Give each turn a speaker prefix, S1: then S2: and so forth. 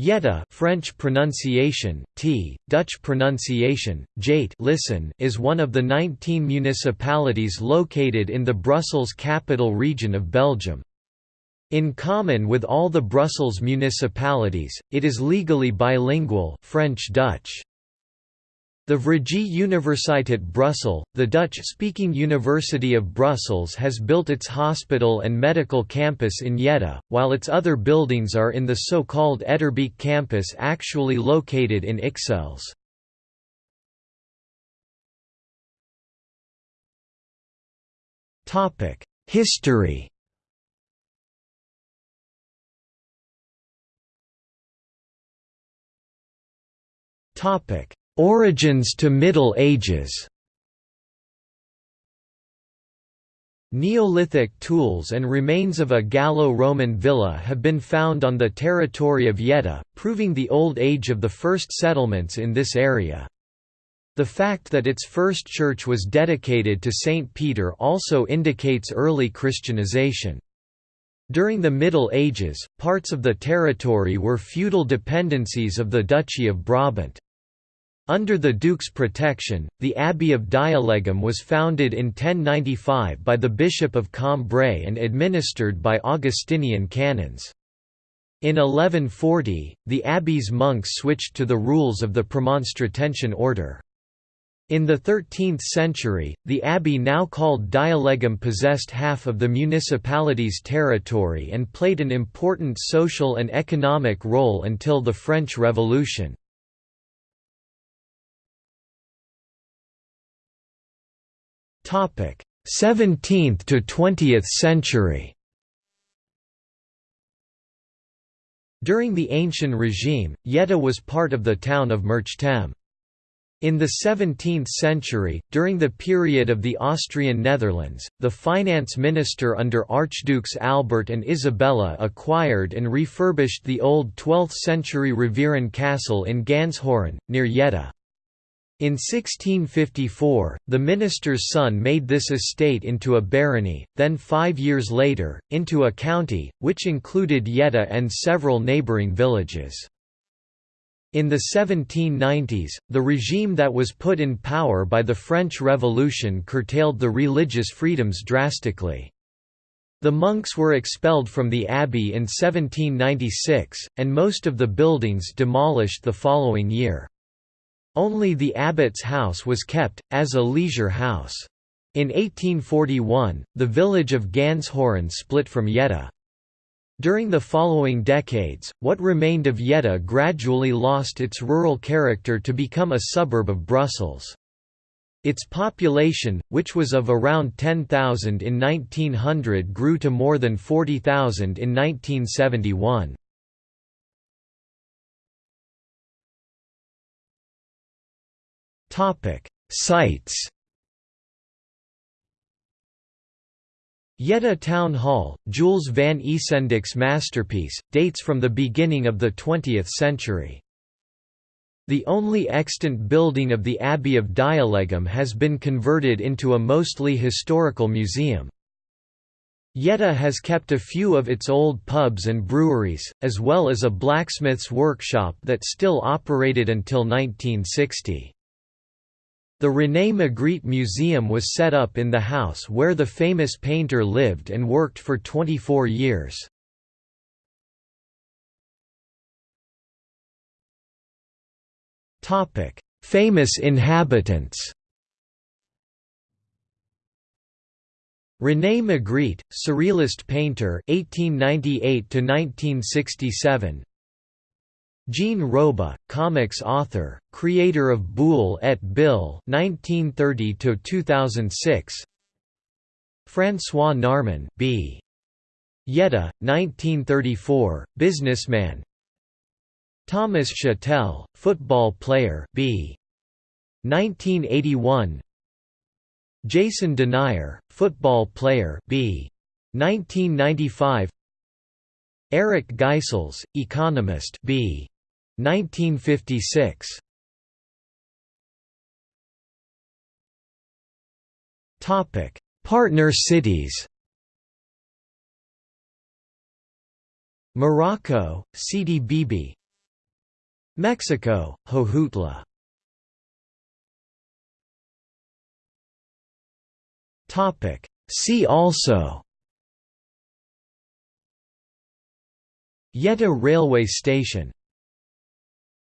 S1: Jette French pronunciation, t, Dutch pronunciation, Jate listen is one of the 19 municipalities located in the Brussels capital region of Belgium. In common with all the Brussels municipalities, it is legally bilingual French-Dutch. The Vrije Universiteit Brussels, the Dutch-speaking University of Brussels has built its hospital and medical campus in Jette, while its other buildings are in the so-called Etterbeek campus actually located in Ixelles. History Topic Origins to Middle Ages Neolithic tools and remains of a Gallo-Roman villa have been found on the territory of Jette, proving the old age of the first settlements in this area. The fact that its first church was dedicated to St. Peter also indicates early Christianization. During the Middle Ages, parts of the territory were feudal dependencies of the Duchy of Brabant. Under the Duke's protection, the Abbey of Dielegem was founded in 1095 by the Bishop of Cambrai and administered by Augustinian canons. In 1140, the abbey's monks switched to the rules of the Premonstratensian order. In the 13th century, the abbey now called Dielegem possessed half of the municipality's territory and played an important social and economic role until the French Revolution. 17th to 20th century During the ancient regime, Jette was part of the town of Merchtem. In the 17th century, during the period of the Austrian Netherlands, the finance minister under Archdukes Albert and Isabella acquired and refurbished the old 12th-century Rivieren castle in Ganshoren, near Jette. In 1654, the minister's son made this estate into a barony, then five years later, into a county, which included Jette and several neighbouring villages. In the 1790s, the regime that was put in power by the French Revolution curtailed the religious freedoms drastically. The monks were expelled from the abbey in 1796, and most of the buildings demolished the following year. Only the abbot's house was kept, as a leisure house. In 1841, the village of Ganshoren split from Jette. During the following decades, what remained of Jette gradually lost its rural character to become a suburb of Brussels. Its population, which was of around 10,000 in 1900 grew to more than 40,000 in 1971. Topic: Sites. Jette Town Hall, Jules van Ysendyck's masterpiece, dates from the beginning of the 20th century. The only extant building of the Abbey of Dielegem has been converted into a mostly historical museum. Jette has kept a few of its old pubs and breweries, as well as a blacksmith's workshop that still operated until 1960. The René Magritte Museum was set up in the house where the famous painter lived and worked for 24 years. famous inhabitants René Magritte, Surrealist painter 1898 1967 Jean Roba, comics author, creator of Boule et Bill (1930–2006). François Narmon, B. Jette, 1934, businessman. Thomas Chatelle, football player, B. 1981. Jason Denayer, football player, B. 1995. Eric Geisels, economist, B. 1956 Topic: Partner cities. Morocco, Sidi Bibi. Mexico, Jojutla Topic: See also Jette railway station